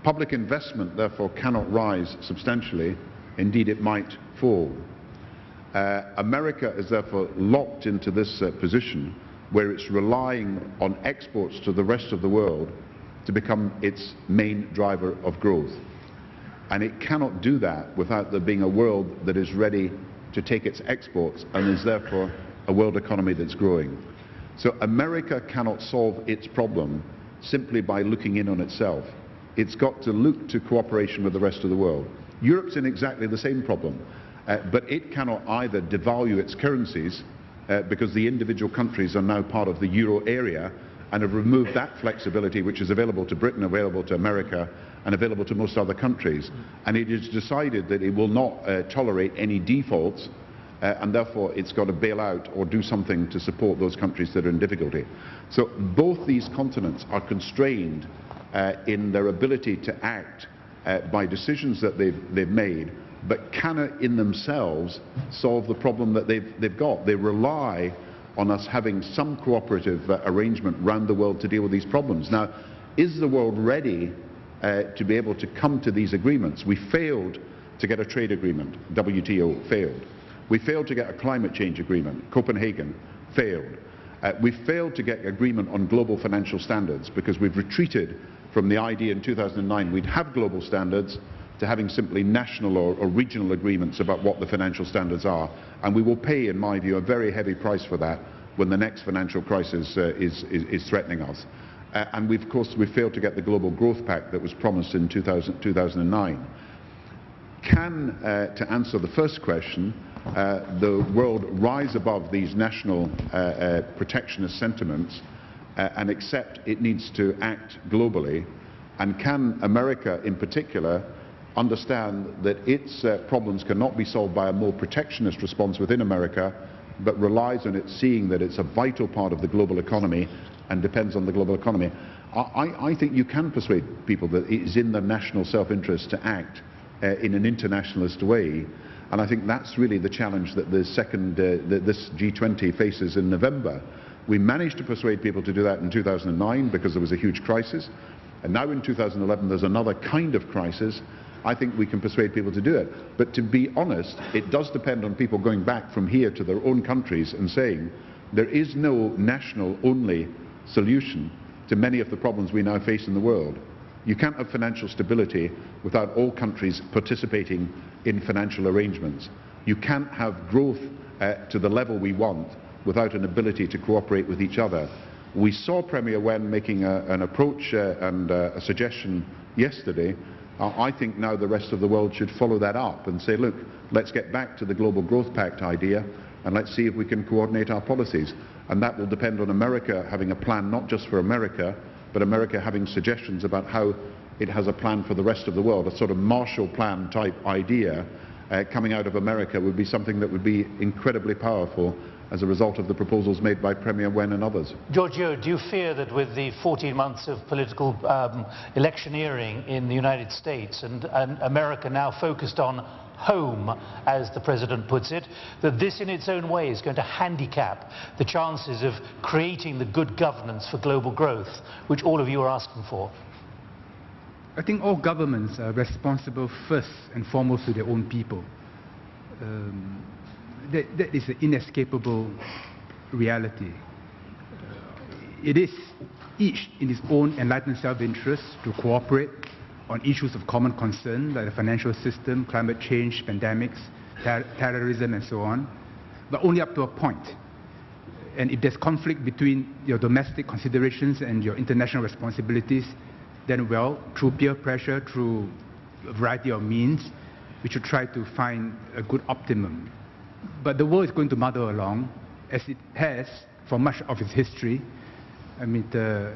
Public investment therefore cannot rise substantially, indeed it might fall. Uh, America is therefore locked into this uh, position where it's relying on exports to the rest of the world to become its main driver of growth. And it cannot do that without there being a world that is ready to take its exports and is therefore a world economy that's growing. So America cannot solve its problem simply by looking in on itself. It's got to look to cooperation with the rest of the world. Europe's in exactly the same problem. Uh, but it cannot either devalue its currencies uh, because the individual countries are now part of the euro area and have removed that flexibility which is available to Britain, available to America and available to most other countries. And it has decided that it will not uh, tolerate any defaults uh, and therefore it's got to bail out or do something to support those countries that are in difficulty. So both these continents are constrained uh, in their ability to act uh, by decisions that they've, they've made but cannot in themselves solve the problem that they've, they've got. They rely on us having some cooperative uh, arrangement around the world to deal with these problems. Now, is the world ready uh, to be able to come to these agreements? We failed to get a trade agreement, WTO failed. We failed to get a climate change agreement, Copenhagen failed. Uh, we failed to get agreement on global financial standards because we've retreated from the idea in 2009 we'd have global standards to having simply national or, or, regional agreements about what the financial standards are. And we will pay, in my view, a very heavy price for that when the next financial crisis uh, is, is, is, threatening us. Uh, and we've, of course, we failed to get the Global Growth Pact that was promised in 2000, 2009. Can, uh, to answer the first question, uh, the world rise above these national uh, uh, protectionist sentiments and accept it needs to act globally? And can America, in particular, understand that its uh, problems cannot be solved by a more protectionist response within America, but relies on it seeing that it's a vital part of the global economy and depends on the global economy. I, I think you can persuade people that it is in their national self-interest to act uh, in an internationalist way. And I think that's really the challenge that the second, uh, that this G20 faces in November. We managed to persuade people to do that in 2009 because there was a huge crisis. And now in 2011 there's another kind of crisis I think we can persuade people to do it. But to be honest, it does depend on people going back from here to their own countries and saying there is no national-only solution to many of the problems we now face in the world. You can't have financial stability without all countries participating in financial arrangements. You can't have growth uh, to the level we want without an ability to cooperate with each other. We saw Premier Wen making a, an approach uh, and uh, a suggestion yesterday I think now the rest of the world should follow that up and say, look, let's get back to the Global Growth Pact idea and let's see if we can coordinate our policies. And that will depend on America having a plan not just for America, but America having suggestions about how it has a plan for the rest of the world, a sort of Marshall Plan type idea uh, coming out of America would be something that would be incredibly powerful as a result of the proposals made by Premier Wen and others.
George Yeo, do you fear that with the 14 months of political um, electioneering in the United States and, and America now focused on home, as the President puts it, that this in its own way is going to handicap the chances of creating the good governance for global growth, which all of you are asking for?
I think all governments are responsible first and foremost to their own people. Um, that, that is an inescapable reality. It is each in his own enlightened self-interest to cooperate on issues of common concern like the financial system, climate change, pandemics, ter terrorism and so on, but only up to a point. And if there's conflict between your domestic considerations and your international responsibilities, then well, through peer pressure, through a variety of means, we should try to find a good optimum but the world is going to muddle along, as it has for much of its history. I mean, the,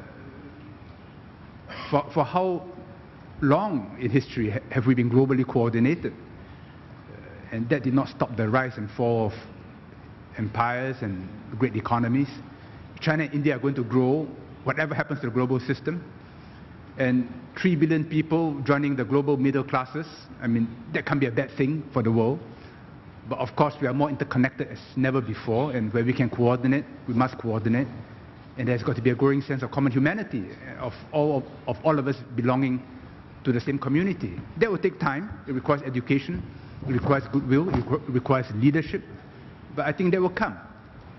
for, for how long in history ha have we been globally coordinated? Uh, and that did not stop the rise and fall of empires and great economies. China and India are going to grow, whatever happens to the global system. And 3 billion people joining the global middle classes, I mean, that can be a bad thing for the world. But of course, we are more interconnected as never before, and where we can coordinate, we must coordinate. And there's got to be a growing sense of common humanity, of all of, of all of us belonging to the same community. That will take time. It requires education, it requires goodwill, it requires leadership. But I think that will come.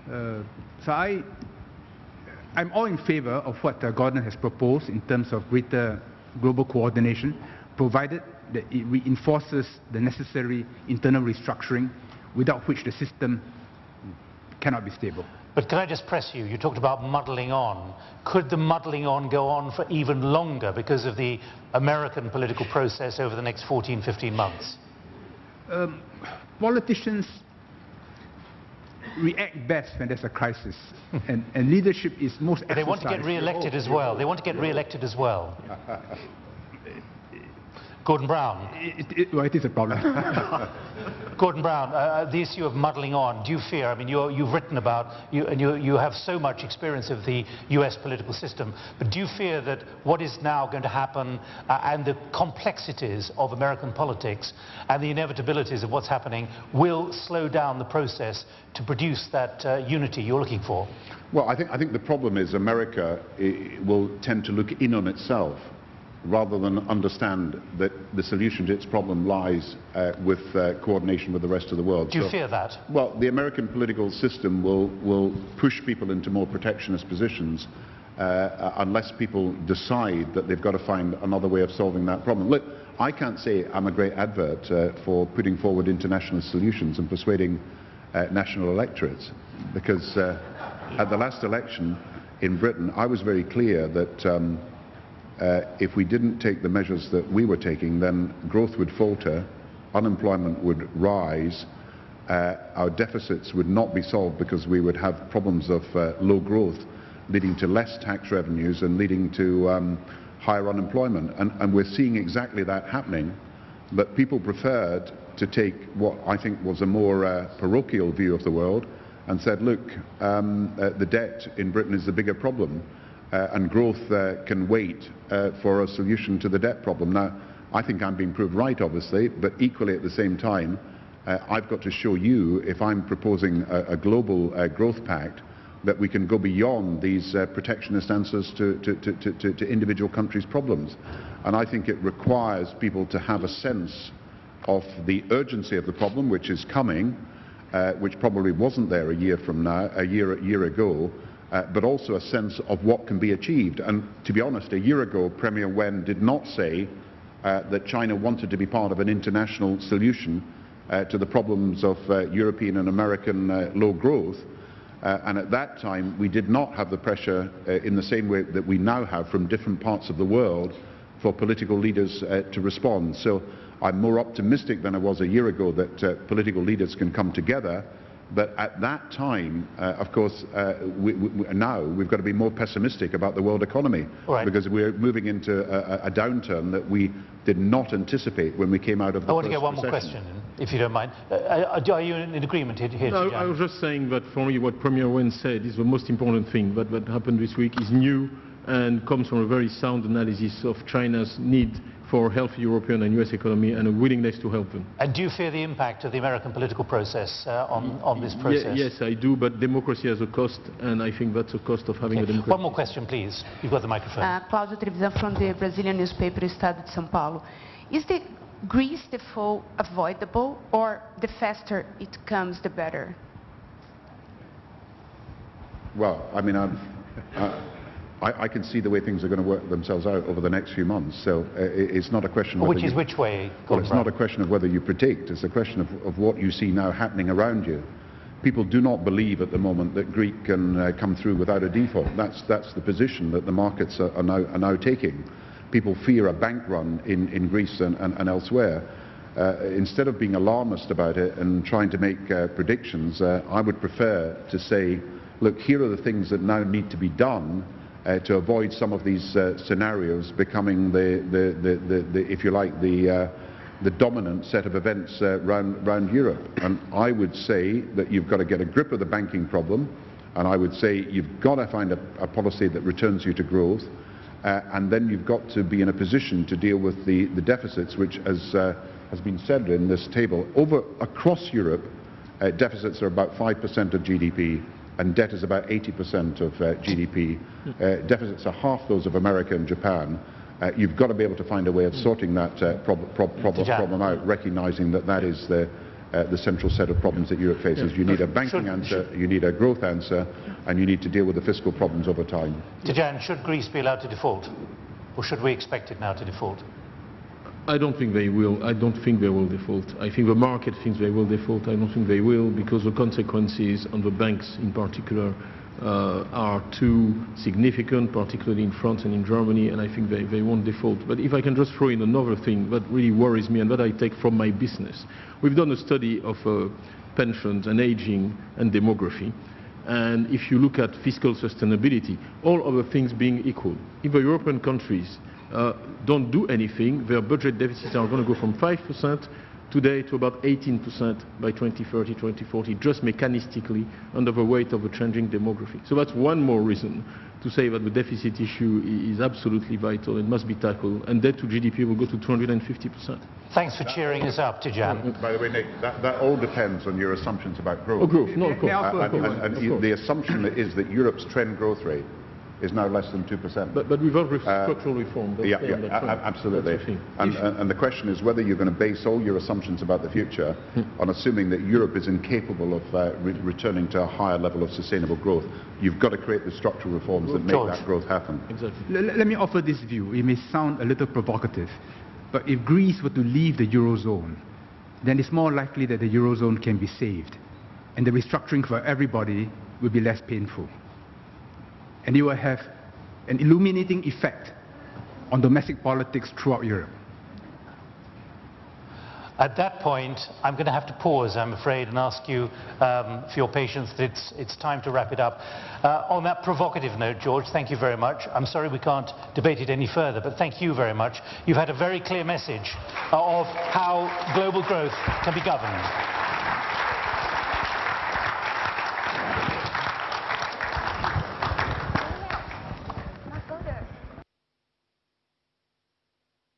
Uh, so I, I'm all in favor of what uh, Gordon has proposed in terms of greater global coordination, provided that it reinforces the necessary internal restructuring without which the system cannot be stable.
But can I just press you? You talked about muddling on. Could the muddling on go on for even longer because of the American political process over the next 14, 15 months?
Um, politicians react best when there's a crisis, and, and leadership is most.
They want to get re-elected as well. They want to get re-elected as well. Gordon Brown.
It, it, well, it is a problem.
Gordon Brown, uh, uh, the issue of muddling on, do you fear, I mean, you have written about, you, and you, you have so much experience of the US political system, but do you fear that what is now going to happen uh, and the complexities of American politics and the inevitabilities of what's happening will slow down the process to produce that uh, unity you're looking for?
Well, I think, I think the problem is America will tend to look in on itself rather than understand that the solution to its problem lies uh, with uh, coordination with the rest of the world.
Do you so, fear that?
Well, the American political system will, will push people into more protectionist positions uh, uh, unless people decide that they've got to find another way of solving that problem. Look, I can't say I'm a great advert uh, for putting forward international solutions and persuading uh, national electorates because at the last election in Britain, I was very clear that um, uh, if we didn't take the measures that we were taking, then growth would falter, unemployment would rise, uh, our deficits would not be solved because we would have problems of uh, low growth leading to less tax revenues and leading to um, higher unemployment. And, and, we're seeing exactly that happening. But people preferred to take what I think was a more uh, parochial view of the world and said, look, um, uh, the debt in Britain is the bigger problem and growth uh, can wait uh, for a solution to the debt problem. Now, I think I'm being proved right, obviously, but equally at the same time, uh, I've got to show you, if I'm proposing a, a global uh, growth pact, that we can go beyond these uh, protectionist answers to, to, to, to, individual countries' problems. And I think it requires people to have a sense of the urgency of the problem, which is coming, which probably wasn't there a year from now, a year, a year ago, uh, but also a sense of what can be achieved. And to be honest, a year ago, Premier Wen did not say uh, that China wanted to be part of an international solution uh, to the problems of uh, European and American uh, low growth. Uh, and at that time, we did not have the pressure in the same way that we now have from different parts of the world for political leaders to respond. So I'm more optimistic than I was a year ago that political leaders can come together But at that time, uh, of course, uh, we, we, now we've got to be more pessimistic about the world economy
Right.
because we're moving into a, a- a downturn that we did not anticipate when we came out of the
I want to get one more question, if you don't mind. Uh, uh, are you in in agreement here, here
No, I was just saying that for me what Premier Wen said is the most important thing that, that happened this week is new and comes from a very sound analysis of China's need for a healthy European and US economy and a willingness to help them.
And do you fear the impact of the American political process uh, on, on this
Ye-
process?
yes, I do, but democracy has a cost, and I think that's a cost of having a democracy.
One more question, please. You've got the microphone.
Uh, Cláudia Trevisan from the Brazilian newspaper Estado de São Paulo. Is the Greece default avoidable or the faster it comes, the better?
Well, I mean, I'm, uh, I, I can see the way things are going to work themselves out over the next few months. So uh, it- it's not a question. of
which
whether
is
you-
which way?
Well, it's
Brown?
not a question of whether you predict. It's a question of, of what you see now happening around you. People do not believe at the moment that Greek can uh, come through without a default. That's, that's the position that the markets are, are, now, are now taking. People fear a bank run in, in Greece and, and, and elsewhere. Uh, instead of being alarmist about it and trying to make uh, predictions, uh, I would prefer to say, look, here are the things that now need to be done uh, to avoid some of these uh, scenarios becoming the, the, the, the, if you like, the, uh, the dominant set of events uh, round, round Europe. And I would say that you've got to get a grip of the banking problem, and I would say you've got to find a, a policy that returns you to growth, uh, and then you've got to be in a position to deal with the, the deficits, which, as uh, has been said in this table, over across Europe, uh, deficits are about 5% of GDP, and debt is about 80% of uh, GDP. Uh, deficits are half those of America and Japan. Uh, you've got to be able to find a way of sorting that uh, prob- prob- prob- problem out, recognizing that that is the, uh, the central set of problems that Europe faces. You need a banking
Should-
answer, you need a growth answer, and you need to deal with the fiscal problems over time.
Tidjane, should Greece be allowed to default? Or should we expect it now to default?
I don't think they will. I don't think they will default. I think the market thinks they will default. I don't think they will because the consequences on the banks in particular uh, are too significant, particularly in France and in Germany, and I think they, they won't default. But if I can just throw in another thing that really worries me and that I take from my business. We've done a study of uh, pensions and aging and demography. And if you look at fiscal sustainability, all other things being equal, if the European countries uh, don't do anything, their budget deficits are going to go from 5% today to about 18% by 2030, 2040, just mechanistically under the weight of a changing demography. So that's one more reason to say that the deficit issue is absolutely vital and must be tackled, and debt to GDP will go to 250%.
Thanks for cheering us up, Tidjane.
By the way, Nik, that, that all depends on your assumptions about growth.
Oh, growth, no, of course.
also-
Uh, and, and- and
of course.
the assumption is that Europe's trend growth rate is now less than 2%.
But, but without re- structural reform, they'll
yeah, yeah,
on that
a-
trend.
a- absolutely.
That's the thing.
And, and, and the question is whether you're going to base all your assumptions about the future
Hmm.
on assuming that Europe is incapable of uh, re- returning to a higher level of sustainable growth. You've got to create the structural reforms that make that growth happen.
Exactly.
L- let me offer this view. It may sound a little provocative, but if Greece were to leave the Eurozone, then it's more likely that the Eurozone can be saved. And the restructuring for everybody will be less painful. And it will have an illuminating effect on domestic politics throughout Europe.
At that point, I'm going to have to pause, I'm afraid, and ask you um, for your patience. It's, it's time to wrap it up. Uh, on that provocative note, George, thank you very much. I'm sorry we can't debate it any further, but thank you very much. You've had a very clear message uh, of how global growth can be governed.